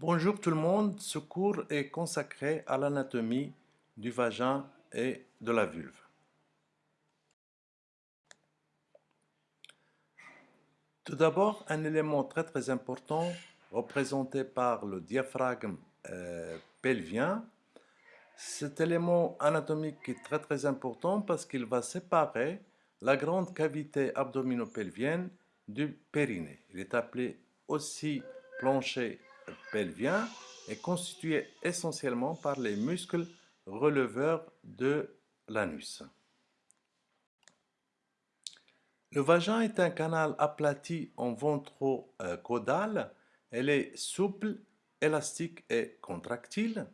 Bonjour tout le monde, ce cours est consacré à l'anatomie du vagin et de la vulve. Tout d'abord, un élément très très important représenté par le diaphragme euh, pelvien. Cet élément anatomique est très très important parce qu'il va séparer la grande cavité abdominopelvienne du périnée. Il est appelé aussi plancher pelvien est constitué essentiellement par les muscles releveurs de l'anus. Le vagin est un canal aplati en ventro-caudal. Elle est souple, élastique et contractile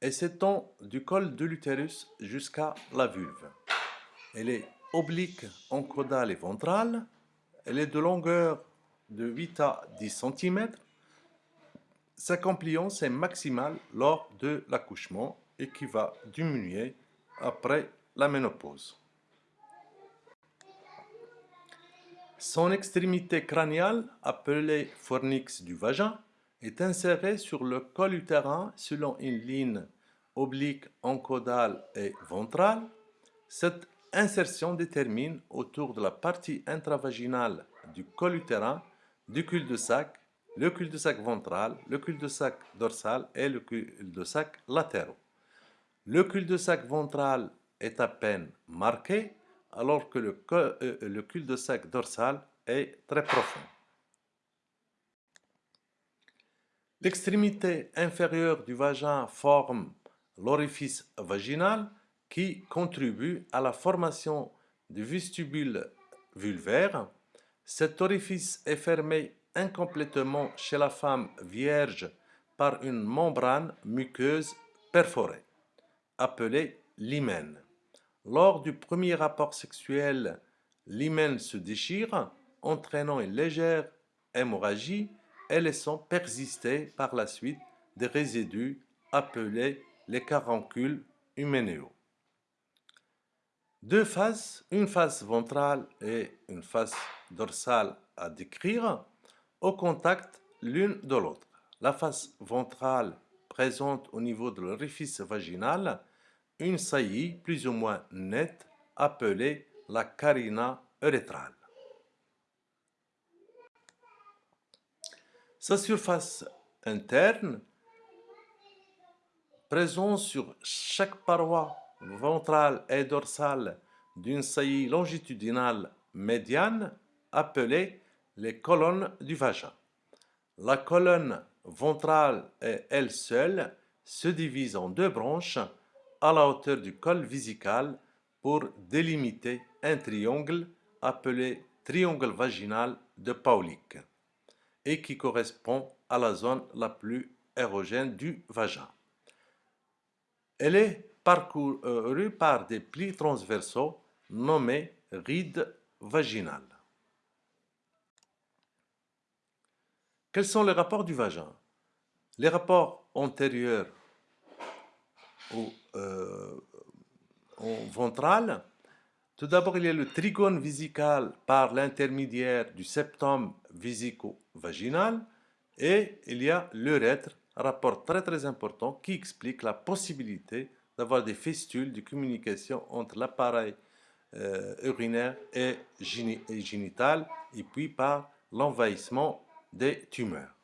et s'étend du col de l'utérus jusqu'à la vulve. Elle est oblique en caudal et ventral. Elle est de longueur de 8 à 10 cm sa compliance est maximale lors de l'accouchement et qui va diminuer après la ménopause. Son extrémité crâniale, appelée fornix du vagin, est insérée sur le col utérin selon une ligne oblique encodale et ventrale. Cette insertion détermine autour de la partie intravaginale du col utérin, du cul-de-sac le cul-de-sac ventral, le cul-de-sac dorsal et le cul-de-sac latéraux. Le cul-de-sac ventral est à peine marqué, alors que le, euh, cul-de-sac dorsal est très profond. L'extrémité inférieure du vagin forme l'orifice vaginal qui contribue à la formation du vestibule vulvaire. Cet orifice est fermé incomplètement chez la femme vierge par une membrane muqueuse perforée, appelée l'hymen. Lors du premier rapport sexuel, l'hymen se déchire, entraînant une légère hémorragie et laissant persister par la suite des résidus appelés les caroncules huménéaux. Deux faces, une face ventrale et une face dorsale à décrire, au contact l'une de l'autre. La face ventrale présente au niveau de l'orifice vaginal une saillie plus ou moins nette appelée la carina urétrale. Sa surface interne, présente sur chaque paroi ventrale et dorsale d'une saillie longitudinale médiane appelée les colonnes du vagin. La colonne ventrale est elle seule se divise en deux branches à la hauteur du col visical pour délimiter un triangle appelé triangle vaginal de Paulik et qui correspond à la zone la plus érogène du vagin. Elle est parcourue par des plis transversaux nommés rides vaginales. Quels sont les rapports du vagin? Les rapports antérieurs ou euh, ventral. Tout d'abord, il y a le trigone visical par l'intermédiaire du septum visico-vaginal et il y a l'urètre, rapport très très important qui explique la possibilité d'avoir des fistules de communication entre l'appareil euh, urinaire et, et génital et puis par l'envahissement des tumeurs.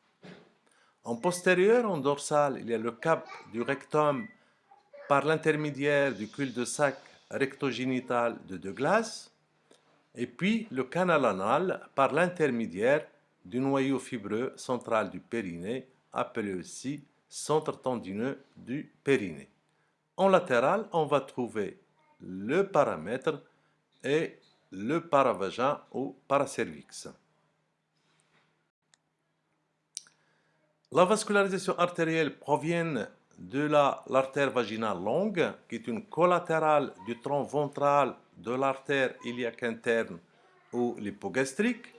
En postérieur, en dorsal, il y a le cap du rectum par l'intermédiaire du cul-de-sac rectogénital de Douglas, et puis le canal anal par l'intermédiaire du noyau fibreux central du périnée, appelé aussi centre tendineux du périnée. En latéral, on va trouver le paramètre et le paravagin ou paracervix. La vascularisation artérielle provient de l'artère vaginale longue, qui est une collatérale du tronc ventral de l'artère iliaque interne ou l'hypogastrique.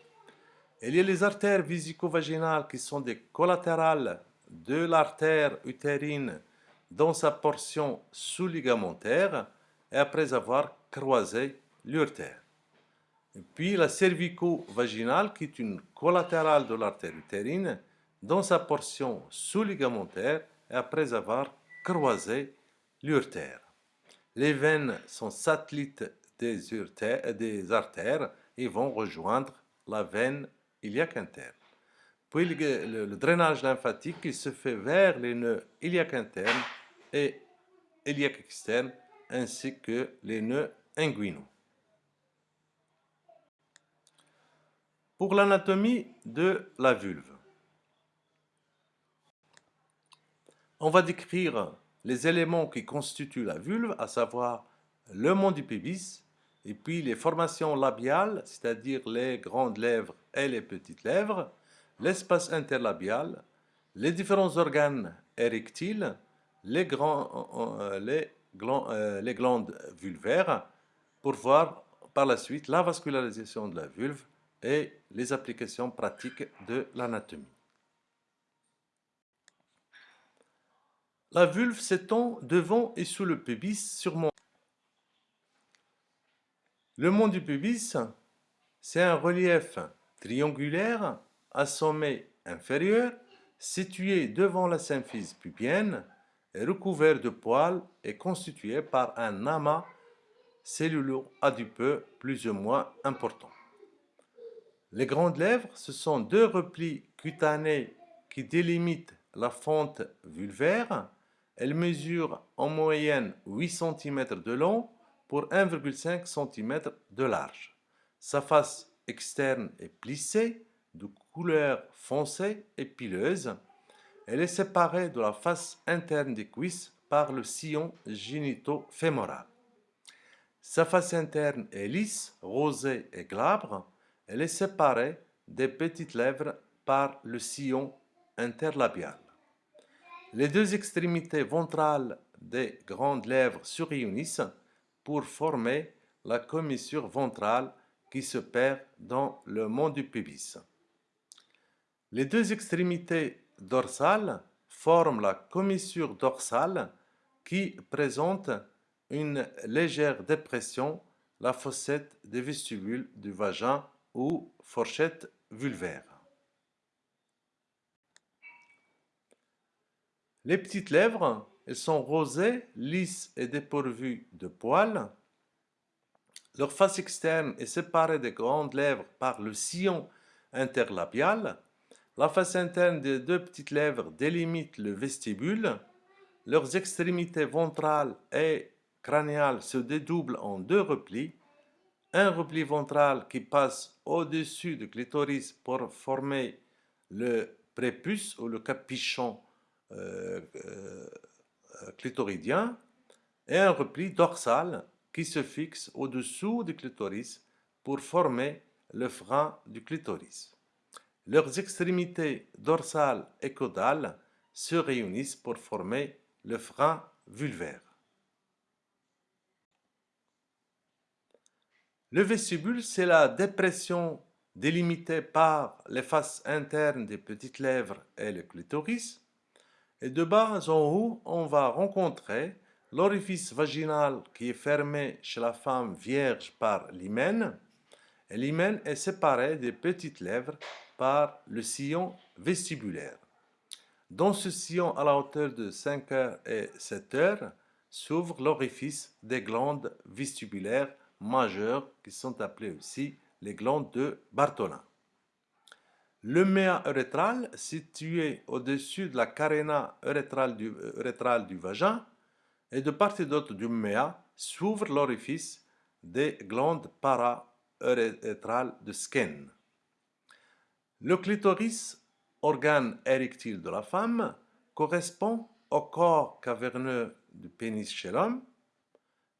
Il y a les artères visico-vaginales qui sont des collatérales de l'artère utérine dans sa portion sous-ligamentaire et après avoir croisé l'urtère. Puis la cervico-vaginale qui est une collatérale de l'artère utérine dans sa portion sous-ligamentaire et après avoir croisé l'urtère. Les veines sont satellites des, des artères et vont rejoindre la veine iliaque interne. Puis le, drainage lymphatique se fait vers les nœuds iliaques internes et iliaques externes ainsi que les nœuds inguinaux. Pour l'anatomie de la vulve, on va décrire les éléments qui constituent la vulve, à savoir le mont du pubis, et puis les formations labiales, c'est-à-dire les grandes lèvres et les petites lèvres, l'espace interlabial, les différents organes érectiles, les, euh, euh, les glandes vulvaires, pour voir par la suite la vascularisation de la vulve et les applications pratiques de l'anatomie. La vulve s'étend devant et sous le pubis sur mon... Le mont du pubis, c'est un relief triangulaire à sommet inférieur, situé devant la symphyse pubienne, et recouvert de poils et constitué par un amas cellulo-adipeux plus ou moins important. Les grandes lèvres, ce sont deux replis cutanés qui délimitent la fente vulvaire. Elles mesurent en moyenne 8 cm de long pour 1,5 cm de large. Sa face externe est plissée, de couleur foncée et pileuse. Elle est séparée de la face interne des cuisses par le sillon génito-fémoral. Sa face interne est lisse, rosée et glabre. Elle est séparée des petites lèvres par le sillon interlabial. Les deux extrémités ventrales des grandes lèvres se réunissent pour former la commissure ventrale qui se perd dans le mont du pubis. Les deux extrémités dorsales forment la commissure dorsale qui présente une légère dépression, la fossette des vestibules du vagin ou fourchette vulvaire. Les petites lèvres, elles sont rosées, lisses et dépourvues de poils. Leur face externe est séparée des grandes lèvres par le sillon interlabial la face interne des deux petites lèvres délimite le vestibule. Leurs extrémités ventrales et crâniales se dédoublent en deux replis. Un repli ventral qui passe au-dessus du clitoris pour former le prépuce ou le capuchon clitoridien et un repli dorsal qui se fixe au-dessous du clitoris pour former le frein du clitoris. Leurs extrémités dorsales et caudales se réunissent pour former le frein vulvaire. Le vestibule, c'est la dépression délimitée par les faces internes des petites lèvres et le clitoris. Et de bas en haut, on va rencontrer l'orifice vaginal qui est fermé chez la femme vierge par l'hymen. L'hymen est séparé des petites lèvres par le sillon vestibulaire. Dans ce sillon à la hauteur de 5 heures et 7 heures s'ouvre l'orifice des glandes vestibulaires majeures qui sont appelées aussi les glandes de Bartholin. Le méa urétral, situé au-dessus de la caréna urétrale du, du, vagin, et de part et d'autre du méa s'ouvre l'orifice des glandes para-urétrales de Skene. Le clitoris, organe érectile de la femme, correspond au corps caverneux du pénis chez l'homme.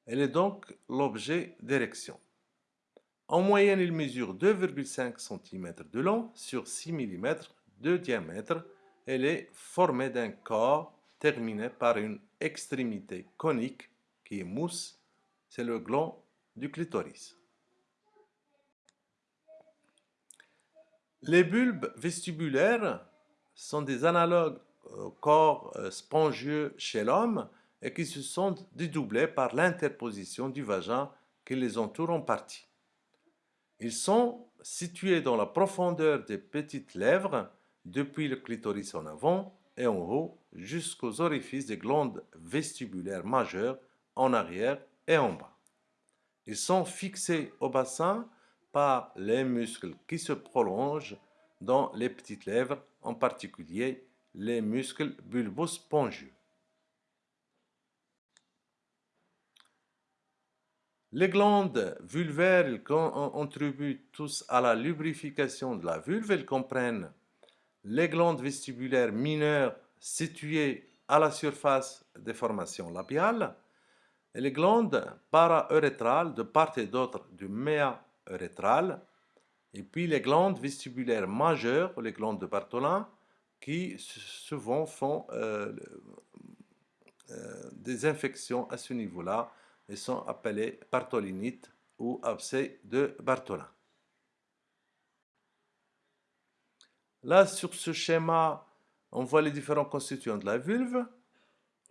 Elle est donc l'objet d'érection. En moyenne, il mesure 2,5 cm de long sur 6 mm de diamètre. Elle est formée d'un corps terminé par une extrémité conique qui est mousse, c'est le gland du clitoris. Les bulbes vestibulaires sont des analogues au corps euh, spongieux chez l'homme et qui se sont dédoublés par l'interposition du vagin qui les entoure en partie. Ils sont situés dans la profondeur des petites lèvres depuis le clitoris en avant et en haut jusqu'aux orifices des glandes vestibulaires majeures en arrière et en bas. Ils sont fixés au bassin par les muscles qui se prolongent dans les petites lèvres, en particulier les muscles bulbospongieux. Les glandes vulvaires contribuent tous à la lubrification de la vulve. Elles comprennent les glandes vestibulaires mineures situées à la surface des formations labiales et les glandes para-urétrales de part et d'autre du méa urétral et puis les glandes vestibulaires majeures, les glandes de Bartholin, qui souvent font euh, euh, des infections à ce niveau-là et sont appelées bartholinites ou abcès de Bartholin. Là, sur ce schéma, on voit les différents constituants de la vulve,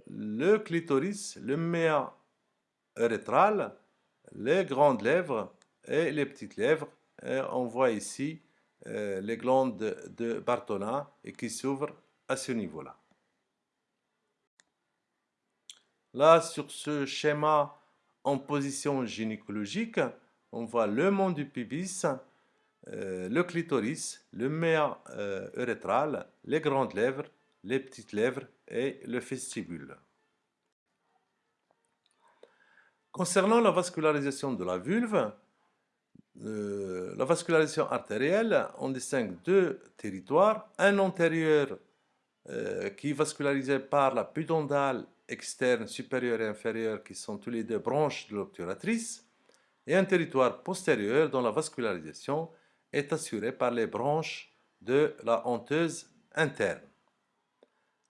le clitoris, le méa urétral, les grandes lèvres et les petites lèvres. Et on voit ici euh, les glandes de, Bartholin et qui s'ouvrent à ce niveau-là. Là, sur ce schéma en position gynécologique, on voit le mont du pubis, euh, le clitoris, le méa euh, urétral, les grandes lèvres, les petites lèvres et le vestibule. Concernant la vascularisation de la vulve, euh, la vascularisation artérielle, on distingue deux territoires, un antérieur qui est vascularisé par la pudendale externe supérieure et inférieure qui sont tous les deux branches de l'obturatrice, et un territoire postérieur dont la vascularisation est assuré par les branches de la honteuse interne.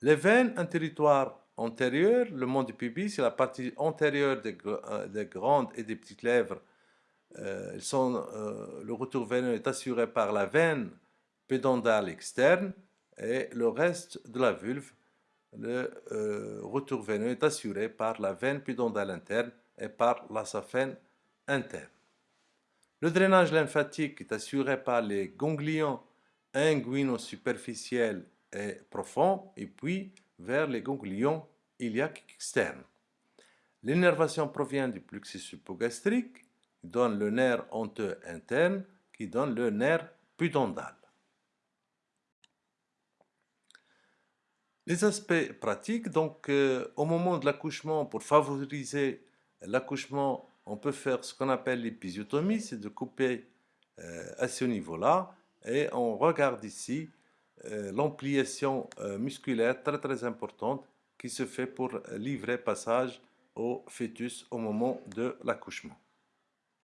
Les veines, un territoire antérieur, le mont du pubis, c'est la partie antérieure des, euh, grandes et des petites lèvres. Euh, euh, le retour veineux est assuré par la veine pédondale externe et le reste de la vulve, le retour veineux est assuré par la veine pédondale interne et par la saphène interne. Le drainage lymphatique est assuré par les ganglions inguino-superficiels et profonds et puis vers les ganglions iliaques externes. L'innervation provient du plexus hypogastrique qui donne le nerf honteux interne qui donne le nerf pudendal. Les aspects pratiques, donc euh, au moment de l'accouchement, pour favoriser l'accouchement on peut faire ce qu'on appelle l'épisiotomie, c'est de couper euh, à ce niveau-là. Et on regarde ici euh, l'ampliation musculaire très très importante qui se fait pour livrer passage au fœtus au moment de l'accouchement.